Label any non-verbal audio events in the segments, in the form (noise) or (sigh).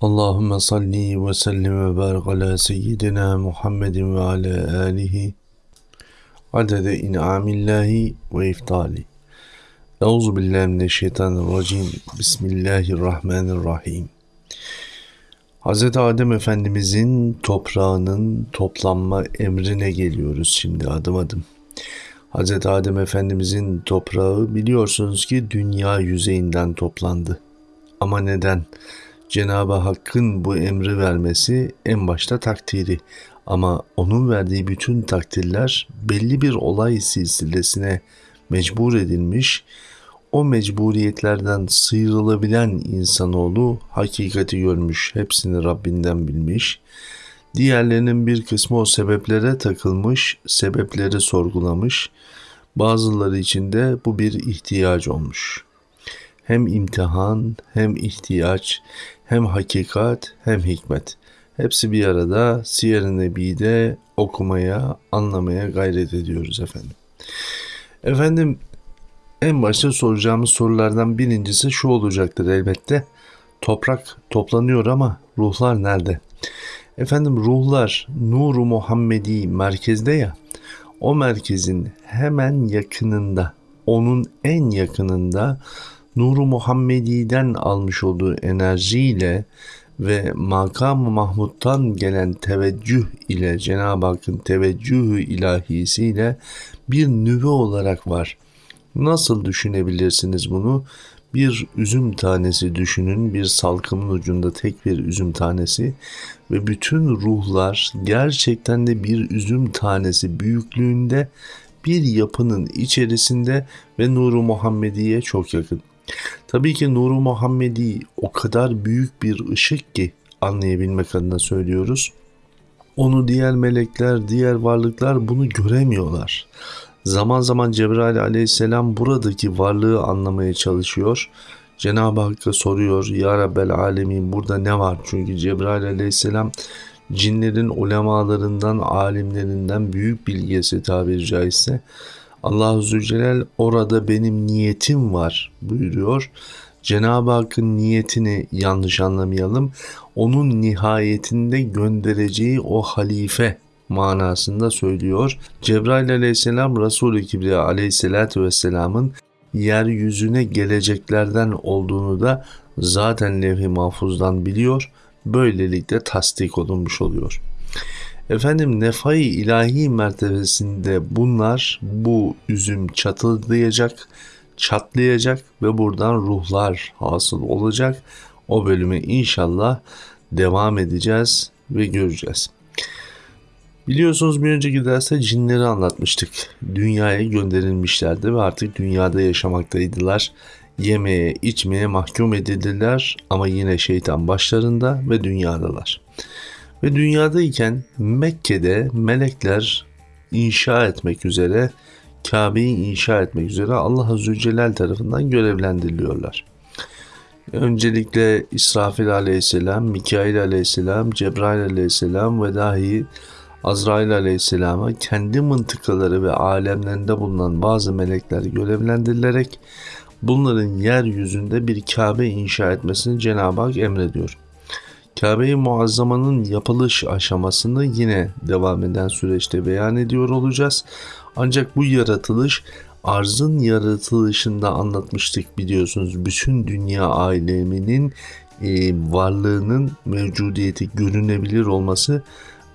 Allahümme salli ve sellim ve barik ala seyyidina Muhammedin ve ala alihi adede in'amillahi ve iftali. Euzu billahi mineşşeytanirracim. Bismillahirrahmanirrahim. Hz. Adem Efendimizin toprağının toplanma emrine geliyoruz şimdi adım adım. Hz. Adem Efendimizin toprağı biliyorsunuz ki dünya yüzeyinden toplandı. Ama neden? Cenab-ı Hakk'ın bu emri vermesi en başta takdiri ama onun verdiği bütün takdirler belli bir olay silsilesine mecbur edilmiş, o mecburiyetlerden sıyrılabilen insanoğlu hakikati görmüş, hepsini Rabbinden bilmiş, diğerlerinin bir kısmı o sebeplere takılmış, sebepleri sorgulamış, bazıları için de bu bir ihtiyaç olmuş.'' hem imtihan, hem ihtiyaç, hem hakikat, hem hikmet. Hepsi bir arada Siyer-i Nebi'de okumaya, anlamaya gayret ediyoruz efendim. Efendim en başta soracağımız sorulardan birincisi şu olacaktır elbette. Toprak toplanıyor ama ruhlar nerede? Efendim ruhlar nuru Muhammedi merkezde ya. O merkezin hemen yakınında, onun en yakınında Nuru Muhammedi'den almış olduğu enerjiyle ve makam-ı Mahmud'dan gelen teveccüh ile Cenab-ı Hakk'ın teveccühü ilahisiyle bir nüve olarak var. Nasıl düşünebilirsiniz bunu? Bir üzüm tanesi düşünün, bir salkımın ucunda tek bir üzüm tanesi ve bütün ruhlar gerçekten de bir üzüm tanesi büyüklüğünde bir yapının içerisinde ve Nuru Muhammediye çok yakın. Tabii ki Nuru Muhammedi o kadar büyük bir ışık ki anlayabilmek adına söylüyoruz. Onu diğer melekler, diğer varlıklar bunu göremiyorlar. Zaman zaman Cebrail aleyhisselam buradaki varlığı anlamaya çalışıyor. Cenab-ı Hakk'a soruyor Ya Rabbel Alemin burada ne var? Çünkü Cebrail aleyhisselam cinlerin ulemalarından, alimlerinden büyük bilgisi tabiri caizse Allah-u Zülcelal orada benim niyetim var buyuruyor. Cenab-ı Hakk'ın niyetini yanlış anlamayalım. Onun nihayetinde göndereceği o halife manasında söylüyor. Cebrail aleyhisselam Resul-i Kibriya aleyhissalatü vesselamın yeryüzüne geleceklerden olduğunu da zaten levh-i mahfuzdan biliyor. Böylelikle tasdik olunmuş oluyor. Efendim nefai ilahi mertebesinde bunlar bu üzüm çatıllayacak, çatlayacak ve buradan ruhlar hasıl olacak. O bölümü inşallah devam edeceğiz ve göreceğiz. Biliyorsunuz bir önceki derste cinleri anlatmıştık. Dünyaya gönderilmişlerdi ve artık dünyada yaşamaktaydılar. Yemeye, içmeye mahkum edildiler ama yine şeytan başlarında ve dünyadalar. Ve dünyadayken Mekke'de melekler inşa etmek üzere Kabe'yi inşa etmek üzere Allah Azze Celal tarafından görevlendiriliyorlar. Öncelikle İsrafil aleyhisselam, Mikail aleyhisselam, Cebrail aleyhisselam ve dahi Azrail aleyhisselama kendi mıntıkaları ve alemlerinde bulunan bazı melekler görevlendirilerek bunların yeryüzünde bir Kabe inşa etmesini Cenab-ı Hak emrediyor. Kabe-i Muazzama'nın yapılış aşamasını yine devam eden süreçte beyan ediyor olacağız. Ancak bu yaratılış arzın yaratılışında anlatmıştık biliyorsunuz. Bütün dünya aleminin e, varlığının mevcudiyeti görünebilir olması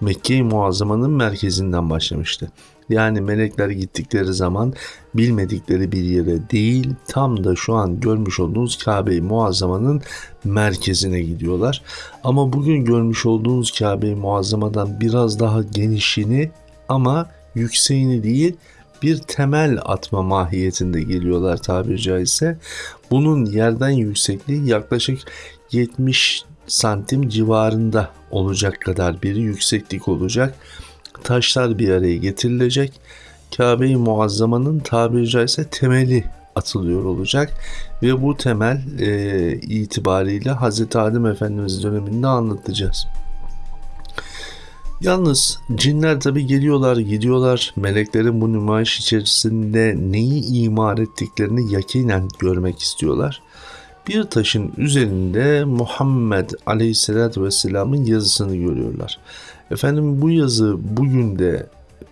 Mekke-i Muazzama'nın merkezinden başlamıştı. Yani melekler gittikleri zaman bilmedikleri bir yere değil tam da şu an görmüş olduğunuz Kabe-i Muazzama'nın merkezine gidiyorlar. Ama bugün görmüş olduğunuz Kabe-i Muazzama'dan biraz daha genişini ama yükseğini değil bir temel atma mahiyetinde geliyorlar tabiri caizse. Bunun yerden yüksekliği yaklaşık 70 santim civarında olacak kadar bir yükseklik olacak taşlar bir araya getirilecek. Kabe-i Muazzama'nın tabiri caizse temeli atılıyor olacak ve bu temel e, itibariyle Hz. Adem Efendimiz döneminde anlatacağız. Yalnız cinler tabi geliyorlar gidiyorlar meleklerin bu nümayiş içerisinde neyi imar ettiklerini yakinen görmek istiyorlar. bir taşın üzerinde Muhammed Aleyhisselatü Vesselam'ın yazısını görüyorlar. Efendim bu yazı bugün de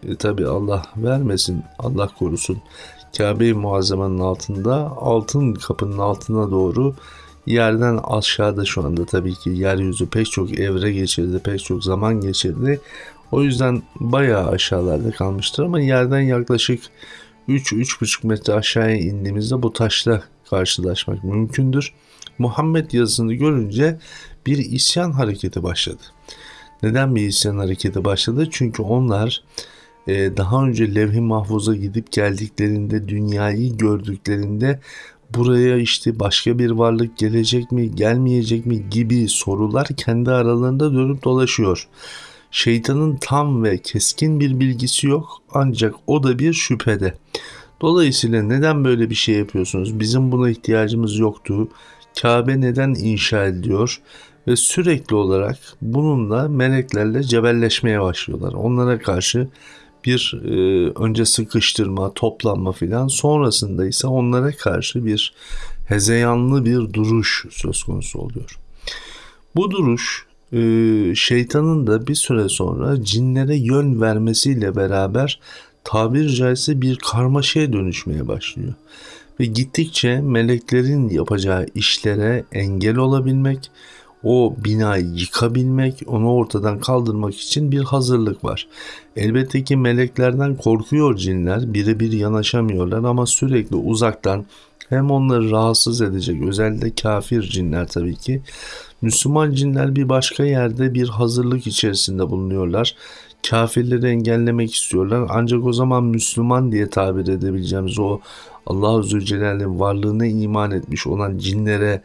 e, tabi Allah vermesin, Allah korusun Kabe-i Muazzama'nın altında altın kapının altına doğru yerden aşağıda şu anda tabii ki yeryüzü pek çok evre geçirdi, pek çok zaman geçirdi. O yüzden bayağı aşağılarda kalmıştır ama yerden yaklaşık 3-3,5 metre aşağıya indiğimizde bu taşla karşılaşmak mümkündür. Muhammed yazısını görünce bir isyan hareketi başladı. Neden bir isyan hareketi başladı? Çünkü onlar e, daha önce levh-i mahfuza gidip geldiklerinde, dünyayı gördüklerinde buraya işte başka bir varlık gelecek mi, gelmeyecek mi gibi sorular kendi aralarında dönüp dolaşıyor. Şeytanın tam ve keskin bir bilgisi yok ancak o da bir şüphede. Dolayısıyla neden böyle bir şey yapıyorsunuz? Bizim buna ihtiyacımız yoktu. Kabe neden inşa ediliyor? Ve sürekli olarak bununla meleklerle cebelleşmeye başlıyorlar. Onlara karşı bir e, önce sıkıştırma, toplanma filan sonrasında ise onlara karşı bir hezeyanlı bir duruş söz konusu oluyor. Bu duruş e, şeytanın da bir süre sonra cinlere yön vermesiyle beraber tabir caizse bir karmaşaya dönüşmeye başlıyor. Ve gittikçe meleklerin yapacağı işlere engel olabilmek, o binayı yıkabilmek, onu ortadan kaldırmak için bir hazırlık var. Elbette ki meleklerden korkuyor cinler, birebir yanaşamıyorlar ama sürekli uzaktan hem onları rahatsız edecek özellikle kafir cinler tabii ki. Müslüman cinler bir başka yerde bir hazırlık içerisinde bulunuyorlar. Kafirleri engellemek istiyorlar. Ancak o zaman Müslüman diye tabir edebileceğimiz o Allah Zülcelal'in varlığına iman etmiş olan cinlere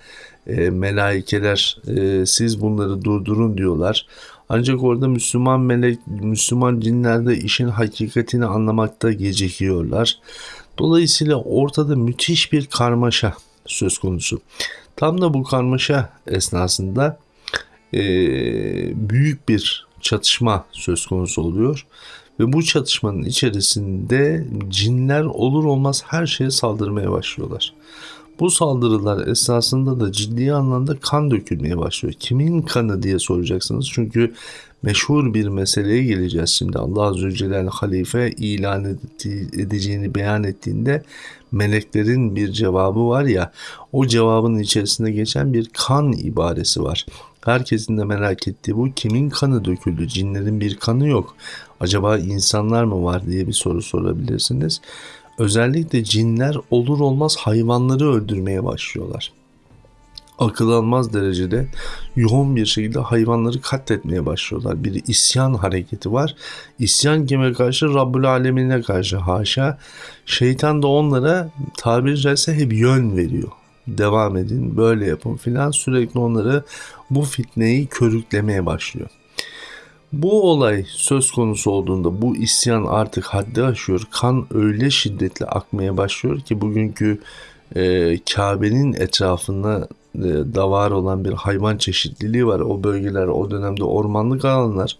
e, melaikeler e, siz bunları durdurun diyorlar. Ancak orada Müslüman melek, Müslüman cinler de işin hakikatini anlamakta gecikiyorlar. Dolayısıyla ortada müthiş bir karmaşa söz konusu. Tam da bu karmaşa esnasında e, büyük bir çatışma söz konusu oluyor. Ve bu çatışmanın içerisinde cinler olur olmaz her şeye saldırmaya başlıyorlar. Bu saldırılar esasında da ciddi anlamda kan dökülmeye başlıyor. Kimin kanı diye soracaksınız. Çünkü meşhur bir meseleye geleceğiz şimdi. Allah Azze Celle halife ilan edeceğini beyan ettiğinde meleklerin bir cevabı var ya o cevabın içerisinde geçen bir kan ibaresi var. Herkesin de merak ettiği bu kimin kanı döküldü? Cinlerin bir kanı yok. Acaba insanlar mı var diye bir soru sorabilirsiniz. Özellikle cinler olur olmaz hayvanları öldürmeye başlıyorlar. Akıl almaz derecede yoğun bir şekilde hayvanları katletmeye başlıyorlar. Bir isyan hareketi var. İsyan kime karşı? Rabbül Alemine karşı haşa. Şeytan da onlara tabiri caizse hep yön veriyor. Devam edin, böyle yapın filan sürekli onları bu fitneyi körüklemeye başlıyor. Bu olay söz konusu olduğunda bu isyan artık haddi aşıyor. Kan öyle şiddetli akmaya başlıyor ki bugünkü e, Kabe'nin etrafında e, da var olan bir hayvan çeşitliliği var. O bölgeler o dönemde ormanlık alanlar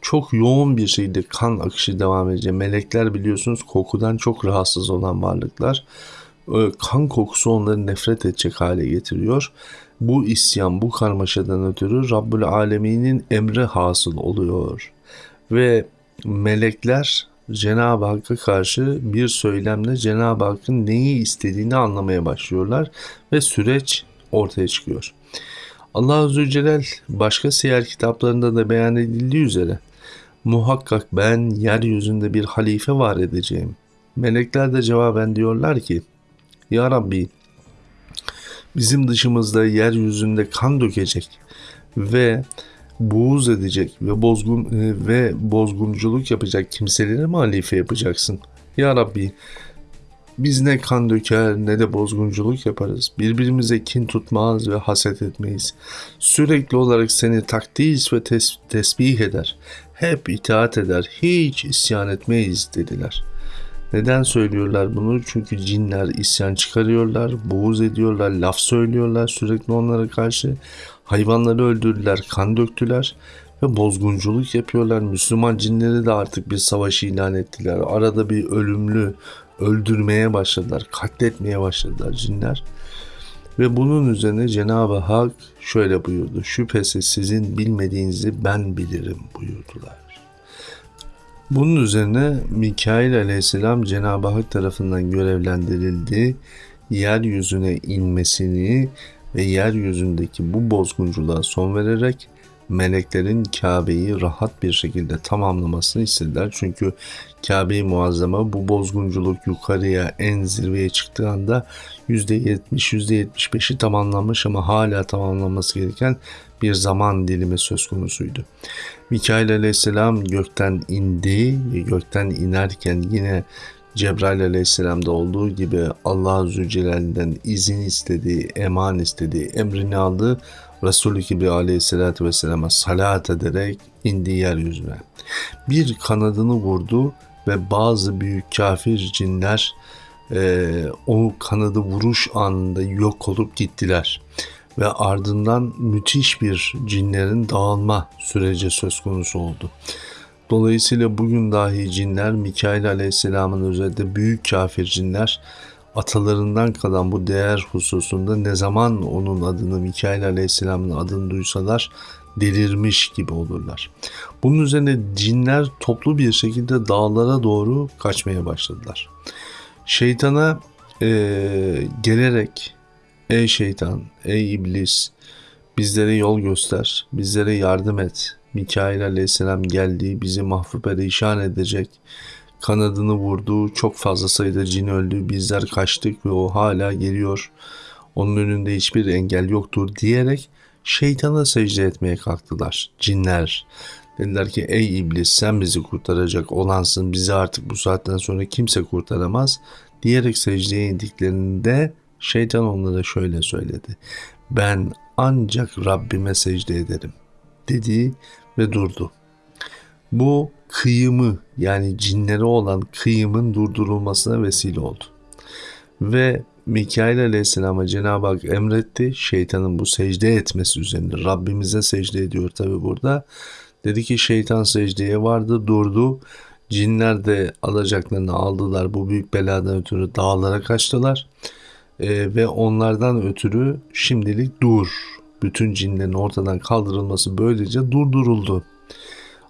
çok yoğun bir şekilde kan akışı devam edecek. Melekler biliyorsunuz kokudan çok rahatsız olan varlıklar. E, kan kokusu onları nefret edecek hale getiriyor bu isyan, bu karmaşadan ötürü Rabbül Alemin'in emri hasıl oluyor. Ve melekler Cenab-ı Hakk'a karşı bir söylemle Cenab-ı Hakk'ın neyi istediğini anlamaya başlıyorlar ve süreç ortaya çıkıyor. Allah Azze Celal başka siyer kitaplarında da beyan edildiği üzere muhakkak ben yeryüzünde bir halife var edeceğim. Melekler de cevaben diyorlar ki Ya Rabbi bizim dışımızda yeryüzünde kan dökecek ve buğuz edecek ve bozgun e, ve bozgunculuk yapacak kimseleri mi halife yapacaksın? Ya Rabbi biz ne kan döker ne de bozgunculuk yaparız. Birbirimize kin tutmaz ve haset etmeyiz. Sürekli olarak seni takdis ve tes- tesbih eder. Hep itaat eder. Hiç isyan etmeyiz dediler.'' Neden söylüyorlar bunu? Çünkü cinler isyan çıkarıyorlar, buğuz ediyorlar, laf söylüyorlar sürekli onlara karşı. Hayvanları öldürdüler, kan döktüler ve bozgunculuk yapıyorlar. Müslüman cinleri de artık bir savaş ilan ettiler. Arada bir ölümlü öldürmeye başladılar, katletmeye başladılar cinler. Ve bunun üzerine Cenab-ı Hak şöyle buyurdu. Şüphesiz sizin bilmediğinizi ben bilirim buyurdular. Bunun üzerine Mikail aleyhisselam Cenab-ı Hak tarafından görevlendirildi. Yeryüzüne inmesini ve yeryüzündeki bu bozgunculuğa son vererek meleklerin Kabe'yi rahat bir şekilde tamamlamasını istediler. Çünkü Kabe-i Muazzama bu bozgunculuk yukarıya en zirveye çıktığı anda %70, %75'i tamamlanmış ama hala tamamlanması gereken bir zaman dilimi söz konusuydu. Mikail aleyhisselam gökten indi ve gökten inerken yine Cebrail aleyhisselamda olduğu gibi Allah Zülcelal'den izin istedi, eman istedi, emrini aldı. Resulü gibi aleyhissalatü vesselama salat ederek indi yeryüzüne. Bir kanadını vurdu ve bazı büyük kafir cinler e, o kanadı vuruş anında yok olup gittiler. Ve ardından müthiş bir cinlerin dağılma süreci söz konusu oldu. Dolayısıyla bugün dahi cinler Mikail Aleyhisselam'ın özellikle büyük kafir cinler atalarından kalan bu değer hususunda ne zaman onun adını Mikail Aleyhisselam'ın adını duysalar delirmiş gibi olurlar. Bunun üzerine cinler toplu bir şekilde dağlara doğru kaçmaya başladılar. Şeytana e, gelerek ey şeytan, ey iblis bizlere yol göster, bizlere yardım et. Mikail aleyhisselam geldi, bizi mahvu perişan edecek. Kanadını vurdu, çok fazla sayıda cin öldü, bizler kaçtık ve o hala geliyor. Onun önünde hiçbir engel yoktur diyerek şeytana secde etmeye kalktılar cinler. Dediler ki ey iblis sen bizi kurtaracak olansın bizi artık bu saatten sonra kimse kurtaramaz diyerek secdeye indiklerinde şeytan onlara şöyle söyledi. Ben ancak Rabbime secde ederim dedi ve durdu. Bu kıyımı yani cinlere olan kıyımın durdurulmasına vesile oldu. Ve Mikail Aleyhisselam'a Cenab-ı Hak emretti. Şeytanın bu secde etmesi üzerine. Rabbimize secde ediyor tabi burada. Dedi ki şeytan secdeye vardı durdu. Cinler de alacaklarını aldılar. Bu büyük beladan ötürü dağlara kaçtılar. Ee, ve onlardan ötürü şimdilik dur. Bütün cinlerin ortadan kaldırılması böylece durduruldu.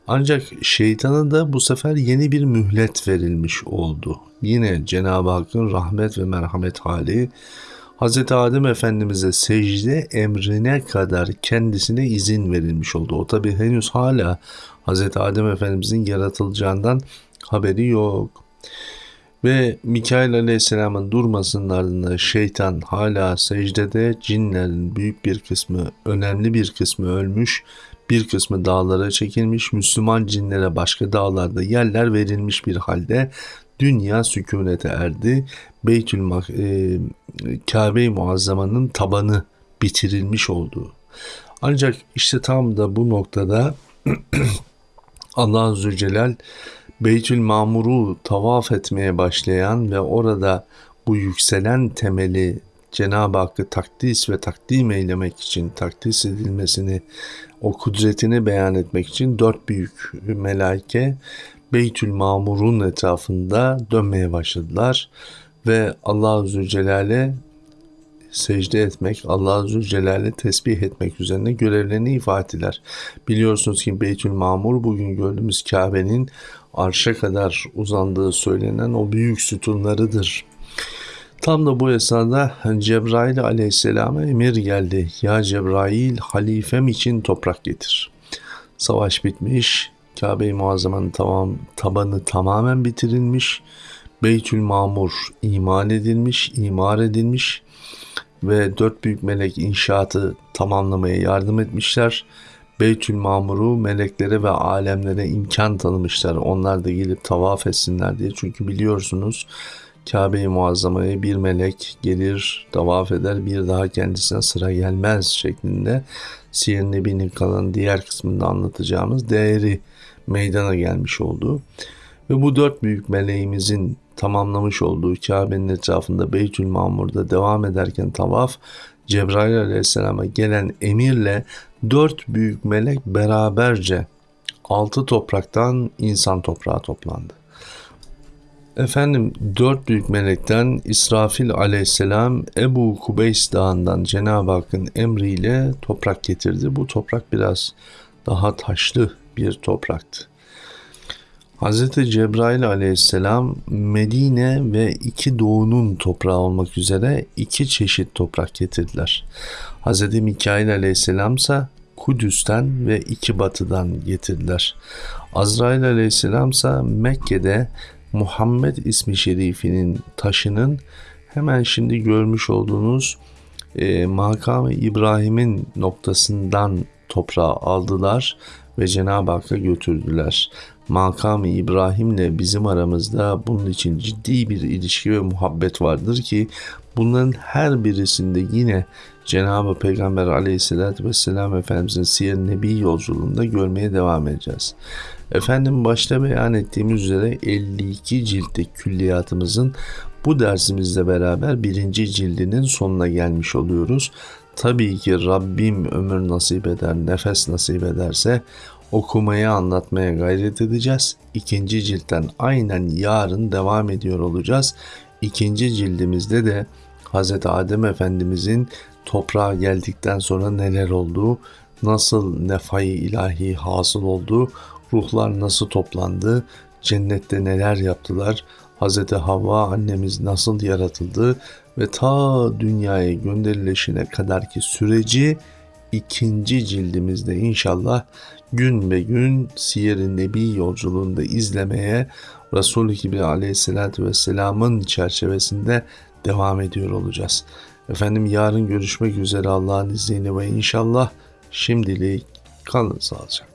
Ancak şeytana da bu sefer yeni bir mühlet verilmiş oldu. Yine Cenab-ı Hakk'ın rahmet ve merhamet hali Hz. Adem Efendimiz'e secde emrine kadar kendisine izin verilmiş oldu. O tabi henüz hala Hz. Adem Efendimiz'in yaratılacağından haberi yok. Ve Mikail Aleyhisselam'ın durmasının ardından şeytan hala secdede cinlerin büyük bir kısmı, önemli bir kısmı ölmüş bir kısmı dağlara çekilmiş, Müslüman cinlere başka dağlarda yerler verilmiş bir halde dünya sükunete erdi. Beytül e, Kabe-i Muazzama'nın tabanı bitirilmiş oldu. Ancak işte tam da bu noktada (clears throat) Allah Zülcelal Beytül Mamur'u tavaf etmeye başlayan ve orada bu yükselen temeli Cenab-ı Hakk'ı takdis ve takdim eylemek için, takdis edilmesini, o kudretini beyan etmek için dört büyük melaike Beytül Mamur'un etrafında dönmeye başladılar. Ve Allah Zülcelal'e secde etmek, Allah Zülcelal'e tesbih etmek üzerine görevlerini ifade ettiler. Biliyorsunuz ki Beytül Mamur bugün gördüğümüz Kabe'nin arşa kadar uzandığı söylenen o büyük sütunlarıdır. Tam da bu esnada Cebrail aleyhisselama emir geldi. Ya Cebrail halifem için toprak getir. Savaş bitmiş. Kabe-i Muazzama'nın tamam, tabanı tamamen bitirilmiş. Beytül Mamur imal edilmiş, imar edilmiş ve dört büyük melek inşaatı tamamlamaya yardım etmişler. Beytül Mamur'u meleklere ve alemlere imkan tanımışlar. Onlar da gelip tavaf etsinler diye. Çünkü biliyorsunuz Kabe-i Muazzama'ya bir melek gelir, tavaf eder, bir daha kendisine sıra gelmez şeklinde Siyer Nebi'nin kalan diğer kısmında anlatacağımız değeri meydana gelmiş oldu. Ve bu dört büyük meleğimizin tamamlamış olduğu Kabe'nin etrafında Beytül Mamur'da devam ederken tavaf, Cebrail aleyhisselama gelen emirle dört büyük melek beraberce altı topraktan insan toprağı toplandı. Efendim dört büyük melekten İsrafil aleyhisselam Ebu Kubeys dağından Cenab-ı Hakk'ın emriyle toprak getirdi. Bu toprak biraz daha taşlı bir topraktı. Hz. Cebrail aleyhisselam Medine ve iki doğunun toprağı olmak üzere iki çeşit toprak getirdiler. Hz. Mikail aleyhisselam ise Kudüs'ten ve iki batıdan getirdiler. Azrail aleyhisselam ise Mekke'de Muhammed ismi şerifinin taşının hemen şimdi görmüş olduğunuz e, makamı İbrahim'in noktasından toprağı aldılar ve Cenab-ı Hakk'a götürdüler. Makamı İbrahim'le bizim aramızda bunun için ciddi bir ilişki ve muhabbet vardır ki bunların her birisinde yine Cenab-ı Peygamber aleyhissalatü vesselam Efendimizin Siyer Nebi yolculuğunda görmeye devam edeceğiz. Efendim başta beyan ettiğimiz üzere 52 ciltlik külliyatımızın bu dersimizle beraber birinci cildinin sonuna gelmiş oluyoruz. Tabii ki Rabbim ömür nasip eder, nefes nasip ederse okumaya, anlatmaya gayret edeceğiz. İkinci ciltten aynen yarın devam ediyor olacağız. İkinci cildimizde de Hz. Adem Efendimizin toprağa geldikten sonra neler olduğu, nasıl nefai ilahi hasıl oldu, ruhlar nasıl toplandı, cennette neler yaptılar, Hz. Havva annemiz nasıl yaratıldı ve ta dünyaya gönderilişine kadarki süreci ikinci cildimizde inşallah gün ve gün Siyer-i Nebi yolculuğunda izlemeye Resul-i Kibri aleyhissalatü vesselamın çerçevesinde devam ediyor olacağız. Efendim yarın görüşmek üzere Allah'ın izniyle ve inşallah şimdilik kalın sağlıcakla.